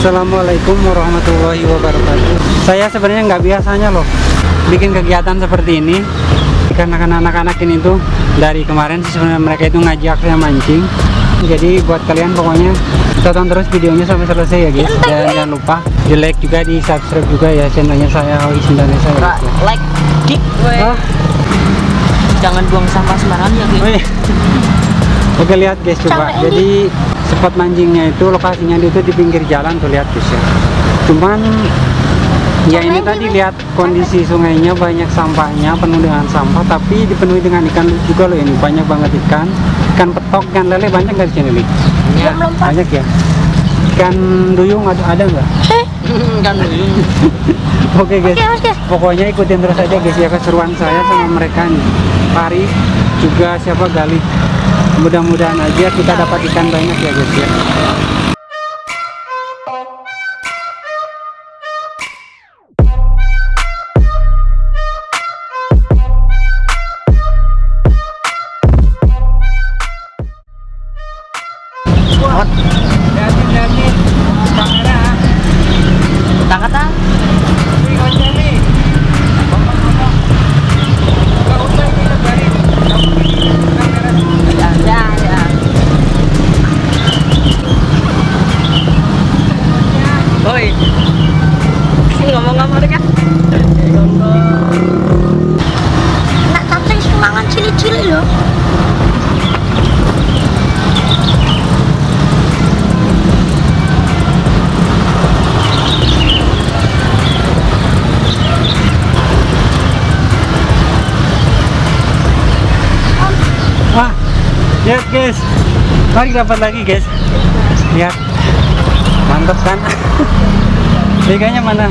Assalamualaikum warahmatullahi wabarakatuh. Saya sebenarnya nggak biasanya loh Bikin kegiatan seperti ini. Karena kan anak-anak ini tuh Dari kemarin sih sebenarnya mereka itu ngajak saya mancing. Jadi buat kalian pokoknya Tonton terus videonya sampai selesai ya guys. Dan jangan lupa di like juga di subscribe juga ya channelnya saya Hoi Indonesia ya, like we. Ah, jangan buang sampah sembarangan ya guys. Oke lihat guys coba. Jadi spot mancingnya itu lokasinya itu di pinggir jalan tuh lihat guys ya Cuman Ya ini tadi lihat kondisi sungainya banyak sampahnya penuh dengan sampah tapi dipenuhi dengan ikan juga loh ini. Banyak banget ikan ikan petok ikan lele banyak nggak di sini Li? ya banyak ya? Ikan duyung ada ada nggak? Kan duyung. Oke guys. Pokoknya ikutin terus aja guys ya keseruan saya sama mereka nih. Pari juga siapa Gali mudah-mudahan aja kita dapat ikan banyak ya guys ya lihat guys, mari dapat lagi guys. Lihat, mantap kan? Ikannya mana?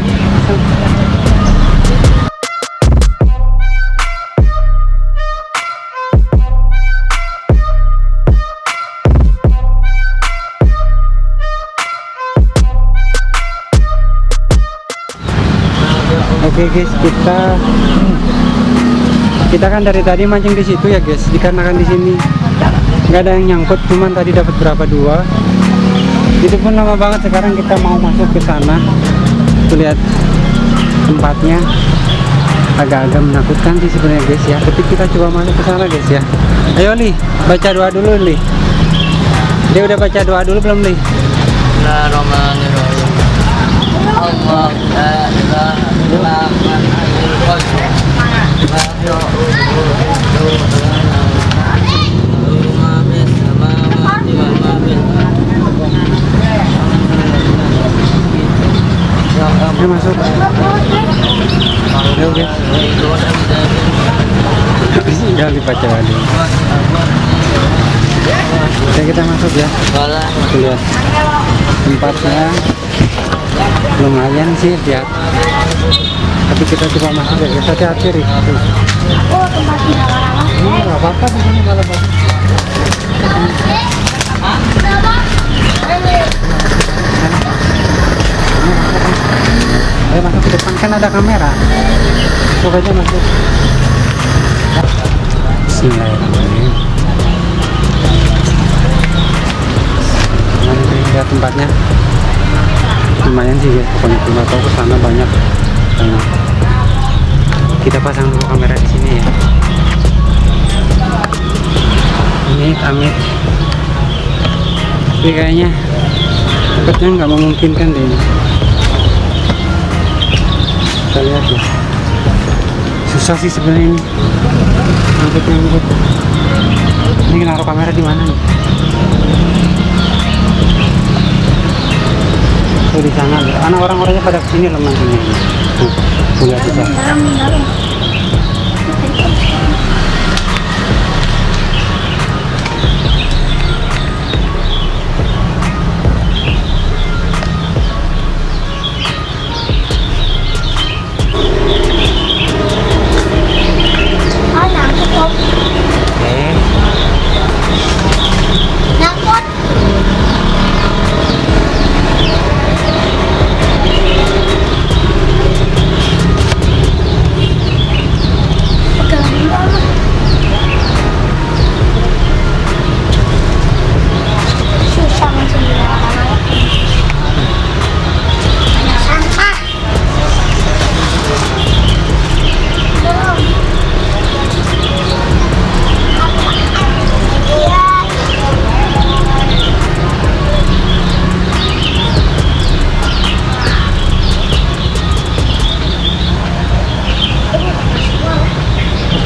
Oke guys, kita kita kan dari tadi mancing di situ ya guys dikarenakan di sini nggak ada yang nyangkut cuman tadi dapat berapa? Dua. Itu pun lama banget sekarang kita mau masuk ke sana. Lihat tempatnya. Agak-agak menakutkan sih sebenarnya guys ya. Tapi kita coba masuk ke sana guys ya. Ayo Li baca doa dulu Li. Dia udah baca doa dulu belum Li? Bismillahirrahmanirrahim. Allah doa dulu Oke kita masuk ya. Lihat tempatnya lumayan sih lihat tapi kita coba masuk ya hati-hati Rik. Tuh. Oh, tempatnya ini nggak apa-apa di sini bagus. Ayo masuk ke depan. Kan ada kamera. Masuk aja masuk Bismillahirrahmanirrahim lihat tempatnya. Lumayan sih guys pokoknya cuma tahu ke sana banyak. Banyak kita pasang dulu kamera di sini ya. Amit amit. Tapi kayaknya takutnya nggak memungkinkan deh ini. Kita lihat ya susah sih sebenarnya ini. Ngangkut ngangkut ini naruh kamera di mana nih? Tuh di sana. Anak orang-orangnya pada ke sini loh mancingnya tuh lihat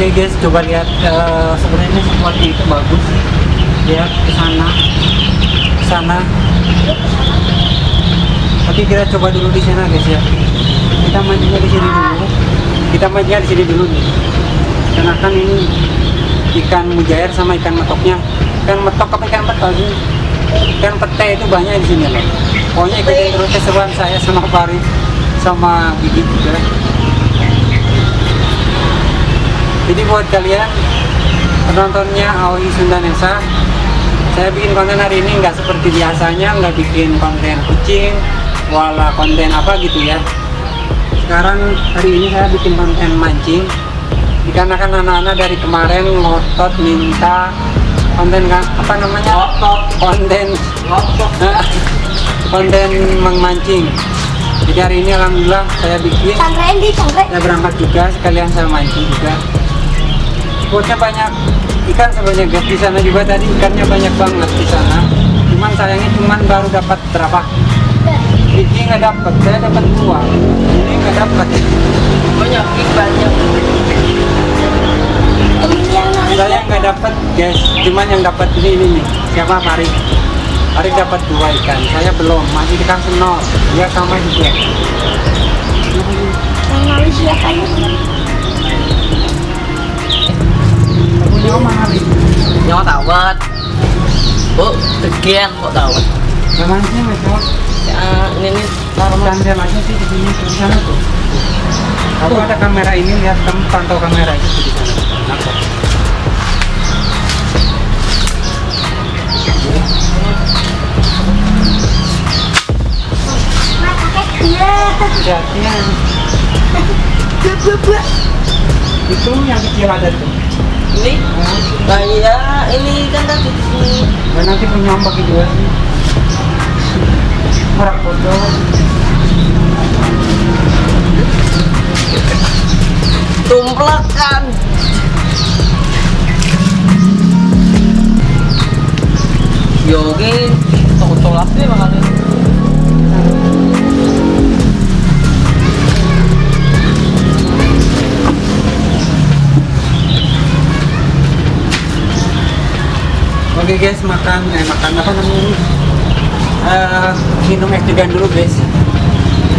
Oke guys, coba lihat eh, sebenarnya seperti itu bagus. Lihat ke sana, ke sana. Oke kita coba dulu di sana guys ya. Kita mancingnya di sini dulu. Kita mancingnya di sini dulu nih. Karena kan ini ikan mujair sama ikan metoknya. Ikan metok apa ikan petai sih? Ikan petai itu banyak di sini loh. Pokoknya ikutin terus keseruan saya sama Farid sama Gigi juga. Jadi buat kalian penontonnya Aoi Sundanesa, saya bikin konten hari ini nggak seperti biasanya, nggak bikin konten kucing, wala konten apa gitu ya. Sekarang hari ini saya bikin konten mancing, dikarenakan anak-anak dari kemarin ngotot minta konten apa namanya? Konten konten memancing. Jadi hari ini alhamdulillah saya bikin saya berangkat juga sekalian saya mancing juga spotnya banyak ikan sebenarnya guys di sana juga tadi. Ikannya banyak banget di sana. Cuman sayangnya cuman baru dapat berapa? Ini nggak dapat saya dapat dua. Ini nggak dapat. Banyak, banyak. Hari saya nggak dapat guys. Cuman yang dapat ini ini nih siapa? Farid. Farid dapat dua ikan. Saya belum. Masih dikasih nol. Dia sama juga Oh, tegian kok tawat. yang mancing mas Om? Ya, ini nih taruh jalannya sih di sini di sana tuh. Aku ada kamera ini lihat kamu pantau kamera itu di sana. Iya. Buat, buat. Itu yang kecil ada tuh. Ini, nah iya, ini kan tadi di sini. Dan nanti bagi dua sih. Merak foto. Tumplakan. Yogi, toko deh makanya. Guys, makan eh makan apa namanya? Eh, minum es degan dulu guys.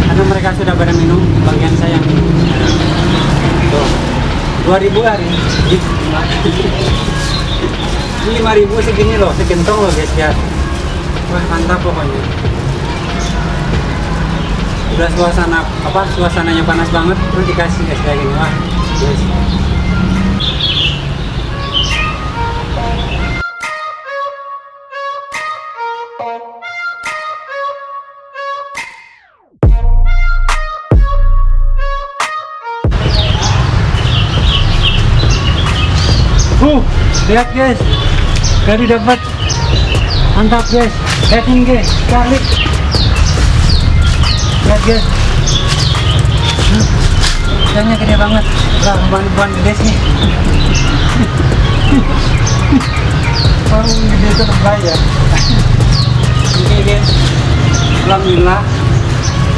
Karena mereka sudah pada minum, bagian saya yang. Tuh. 2000 hari. Ini 5000 segini loh, segentong loh guys ya. Wah, mantap pokoknya. Udah suasana apa suasananya panas banget terus dikasih es kayak gini wah. Guys. Lihat guys. Tadi dapat. Mantap guys. Ini guys. Kali. Lihat guys. Hmm, Ikannya gede banget. Lah, buan-buan gede sih. Oh, gede itu lebay ya. Oke guys. Alhamdulillah.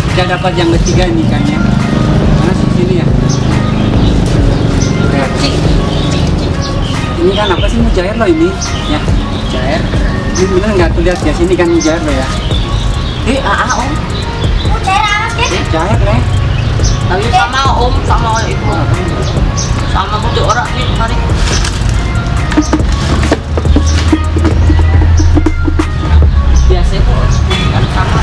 Kita dapat yang ketiga nih ikannya. Mana sih sini ya? Ini kan apa sih mujair loh ini? Ya, mujair. Ini bener nggak tuh lihat ya sini kan mujair loh ya. Eh, ah, om. Cair amat ya. Mujair leh. Tapi sama om, sama itu. Sama butuh orang nih, mari. Biasa kok, kan sama.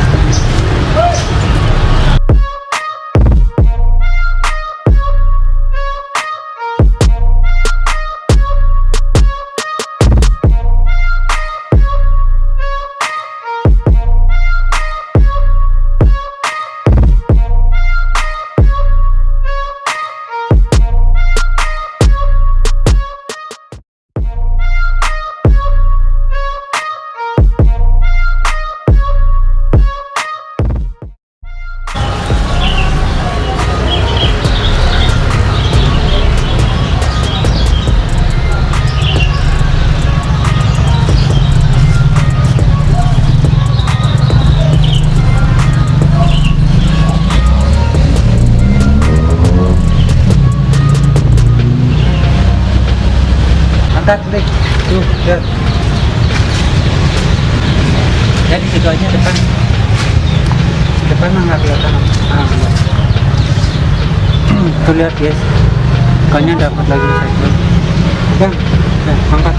Angkat deh tuh ya di situ aja depan. Depan mah nggak kelihatan. Ah, enggak. tuh lihat guys. Ikannya dapat lagi satu bang ya, angkat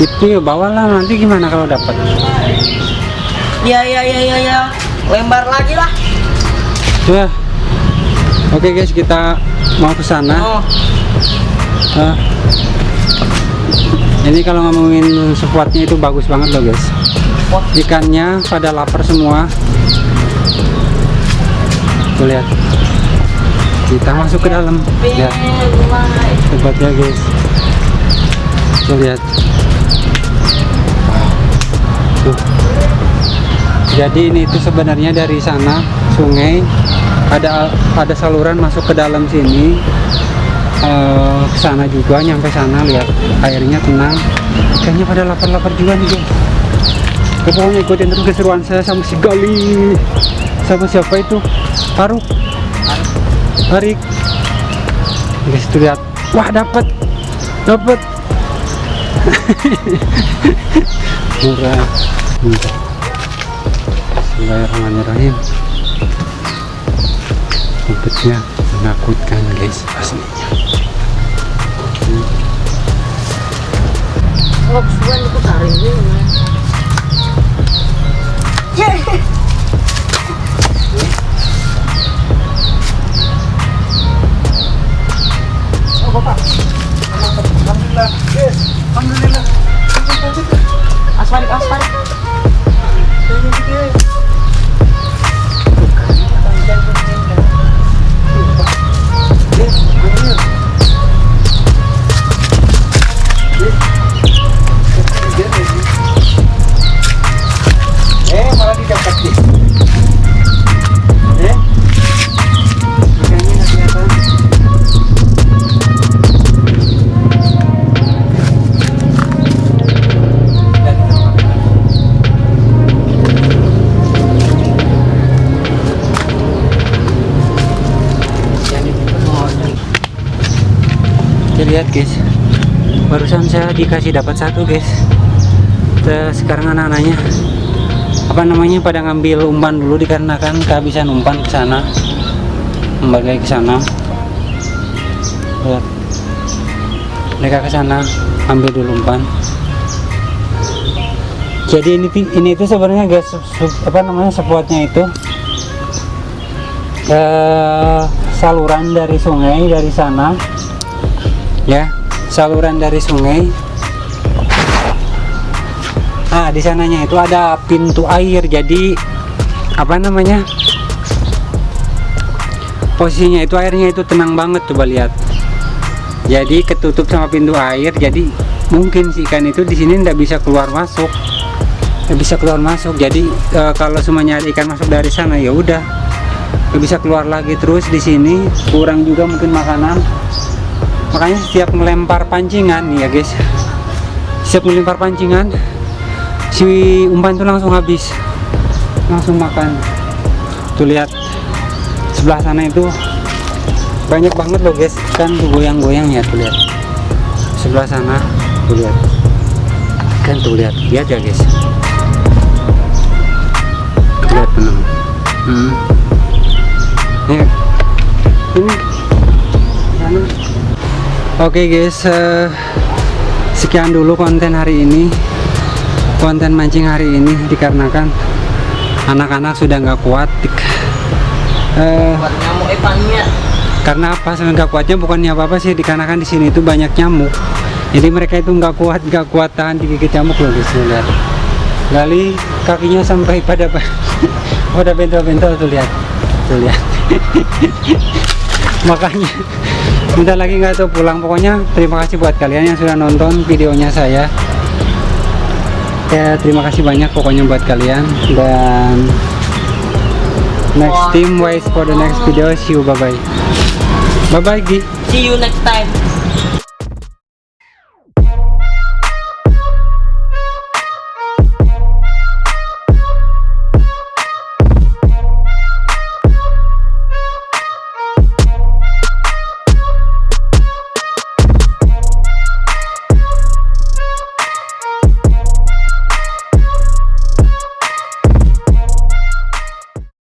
itu ya bawalah. Nanti gimana kalau dapat? Ya ya ya ya ya. Lembar lagi lah. ya. Oke guys kita mau ke sana. Oh, Ah. ini kalau ngomongin spotnya itu bagus banget loh guys. Ikannya pada lapar semua. Tuh lihat. Kita masuk ke dalam. Ya tempatnya guys. Tuh lihat tuh jadi ini itu sebenarnya dari sana sungai. Ada ada saluran masuk ke dalam sini. Eh, ke sana juga nyampe sana lihat. Airnya tenang. Kayaknya pada lapar-lapar juga nih guys Oke, pokoknya ikutin terus keseruan saya sama si Gali. Sama siapa itu? Faruk. Harik guys tuh lihat. Wah dapat dapat murah. Murah. Bismillahirrahmanirrahim. Tempatnya menakutkan guys aslinya. Kesukaan itu dikasih dapat satu guys. Terus sekarang anak-anaknya apa namanya pada ngambil umpan dulu dikarenakan kehabisan umpan ke sana. Kembali ke sana. Mereka ke sana ambil dulu umpan. Jadi ini ini itu sebenarnya guys apa namanya spotnya itu eh, saluran dari sungai dari sana ya saluran dari sungai Nah, di sananya itu ada pintu air. Jadi apa namanya? Posisinya itu airnya itu tenang banget coba lihat. Jadi ketutup sama pintu air. Jadi mungkin si ikan itu di sini tidak bisa keluar masuk. Nggak bisa keluar masuk. Jadi eh, kalau semuanya ikan masuk dari sana ya udah bisa keluar lagi terus di sini kurang juga mungkin makanan makanya setiap melempar pancingan ya guys. Setiap melempar pancingan si umpan itu langsung habis. Langsung makan. Tuh lihat. Sebelah sana itu banyak banget loh guys. Kan tuh goyang-goyang ya tuh lihat. Sebelah sana tuh lihat. Kan tuh lihat. Lihat ya guys. Lihat tenang hmm. Oke guys eh, sekian dulu konten hari ini. Konten mancing hari ini dikarenakan anak-anak sudah nggak kuat. Eh, ikannya. karena apa? Sebenarnya nggak kuatnya bukannya apa apa sih dikarenakan di sini itu banyak nyamuk. Jadi mereka itu nggak kuat nggak kuat tahan digigit nyamuk loh guys lihat. Gali kakinya sampai pada pada bentol-bentol tuh lihat. Tuh lihat. Makanya bentar lagi nggak tahu pulang. Pokoknya terima kasih buat kalian yang sudah nonton videonya saya. Ya terima kasih banyak pokoknya buat kalian. Dan next team waits for the next video. See you. Bye bye bye bye Gi. See you next time.